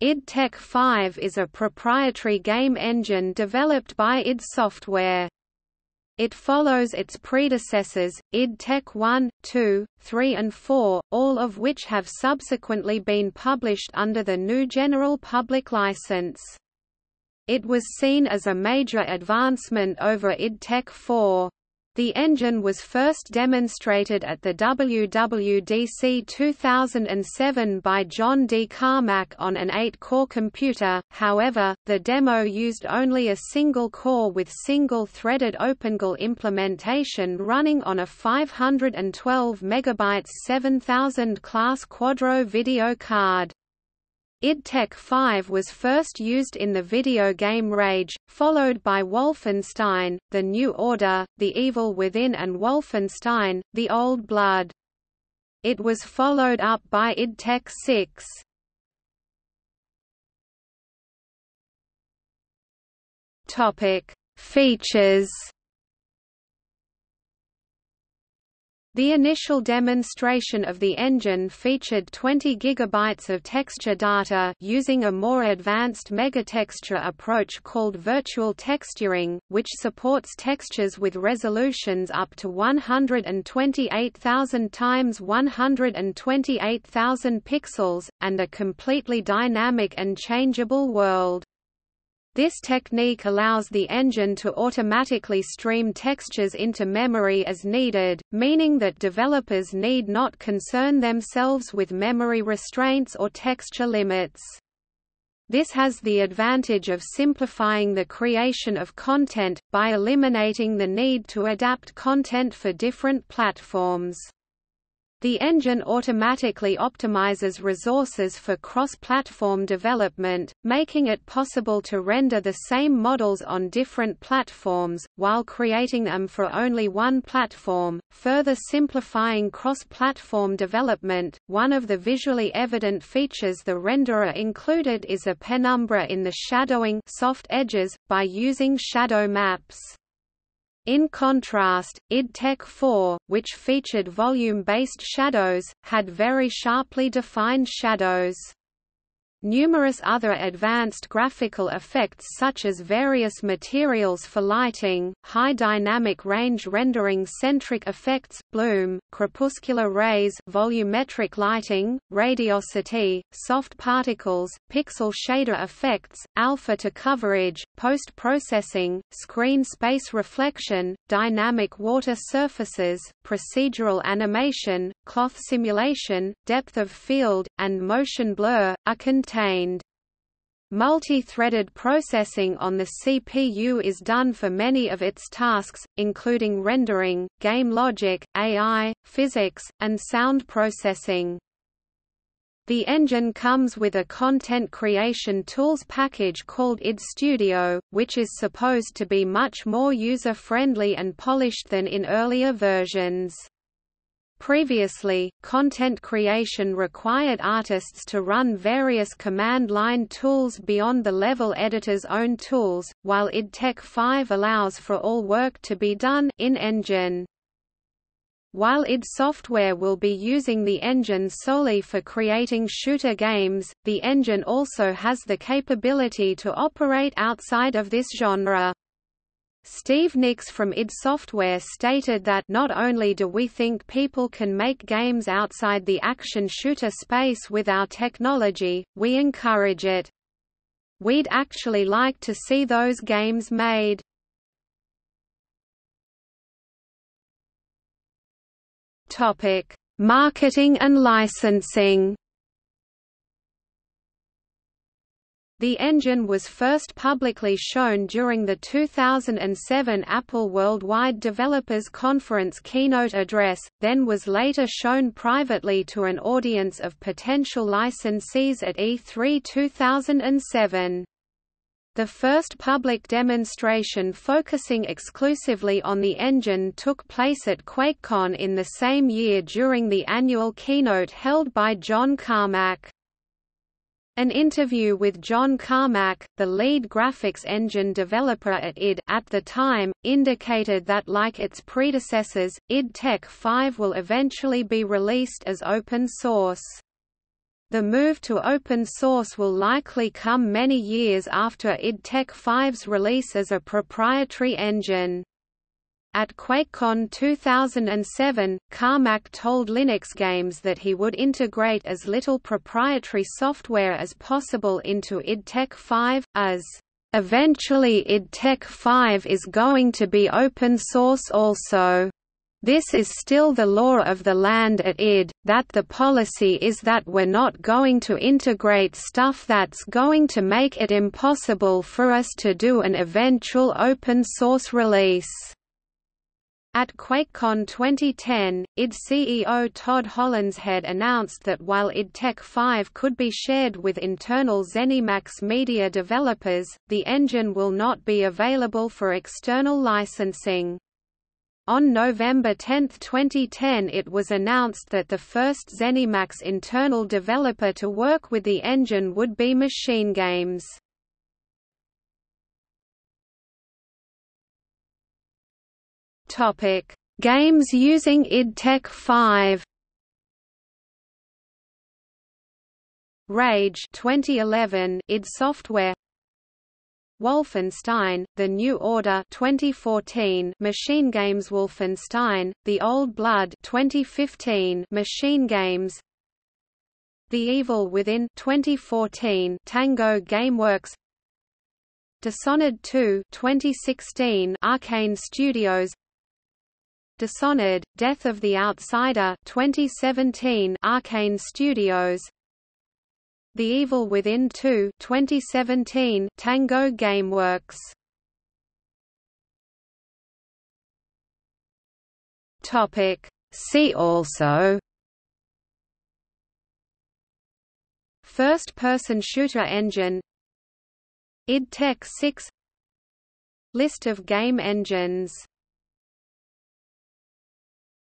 id Tech 5 is a proprietary game engine developed by id Software. It follows its predecessors, id Tech 1, 2, 3 and 4, all of which have subsequently been published under the GNU General Public License. It was seen as a major advancement over id Tech 4. The engine was first demonstrated at the WWDC 2007 by John D. Carmack on an 8-core computer, however, the demo used only a single core with single-threaded OpenGL implementation running on a 512 MB 7000 class Quadro video card. Id Tech 5 was first used in the video game Rage, followed by Wolfenstein, The New Order, The Evil Within and Wolfenstein, The Old Blood. It was followed up by id Tech 6. Features The initial demonstration of the engine featured 20 GB of texture data using a more advanced megatexture approach called virtual texturing, which supports textures with resolutions up to 128,000 times 128,000 pixels, and a completely dynamic and changeable world. This technique allows the engine to automatically stream textures into memory as needed, meaning that developers need not concern themselves with memory restraints or texture limits. This has the advantage of simplifying the creation of content, by eliminating the need to adapt content for different platforms. The engine automatically optimizes resources for cross-platform development, making it possible to render the same models on different platforms, while creating them for only one platform, further simplifying cross-platform development. One of the visually evident features the renderer included is a penumbra in the shadowing soft edges, by using shadow maps. In contrast, id Tech 4, which featured volume-based shadows, had very sharply defined shadows. Numerous other advanced graphical effects such as various materials for lighting, high dynamic range rendering centric effects, bloom, crepuscular rays volumetric lighting, radiosity, soft particles, pixel shader effects, alpha to coverage, post-processing, screen space reflection, dynamic water surfaces, procedural animation, cloth simulation, depth of field, and motion blur, are Multi-threaded processing on the CPU is done for many of its tasks, including rendering, game logic, AI, physics, and sound processing. The engine comes with a content creation tools package called id Studio, which is supposed to be much more user-friendly and polished than in earlier versions. Previously, content creation required artists to run various command line tools beyond the level editor's own tools, while id Tech 5 allows for all work to be done in-engine. While id Software will be using the engine solely for creating shooter games, the engine also has the capability to operate outside of this genre. Steve Nix from id Software stated that not only do we think people can make games outside the action shooter space with our technology, we encourage it. We'd actually like to see those games made. Topic: Marketing and licensing. The engine was first publicly shown during the 2007 Apple Worldwide Developers Conference keynote address, then was later shown privately to an audience of potential licensees at E3 2007. The first public demonstration focusing exclusively on the engine took place at QuakeCon in the same year during the annual keynote held by John Carmack. An interview with John Carmack, the lead graphics engine developer at id at the time, indicated that like its predecessors, id Tech 5 will eventually be released as open source. The move to open source will likely come many years after id Tech 5's release as a proprietary engine. At QuakeCon 2007, Carmack told Linux Games that he would integrate as little proprietary software as possible into id Tech 5, as Eventually id Tech 5 is going to be open source also. This is still the law of the land at id, that the policy is that we're not going to integrate stuff that's going to make it impossible for us to do an eventual open source release. At QuakeCon 2010, id CEO Todd Hollenshead announced that while id Tech 5 could be shared with internal ZeniMax media developers, the engine will not be available for external licensing. On November 10, 2010 it was announced that the first ZeniMax internal developer to work with the engine would be Machine Games. Topic: Games using id Tech 5. Rage 2011 id Software. Wolfenstein: The New Order 2014 Machine Games Wolfenstein: The Old Blood 2015 Machine Games. The Evil Within 2014 Tango Gameworks. Dishonored 2 2016 Arkane Studios Dishonored: Death of the Outsider 2017 Arkane Studios. The Evil Within 2 2017 Tango Gameworks. Topic. See also. First-person shooter engine. id Tech 6 List of game engines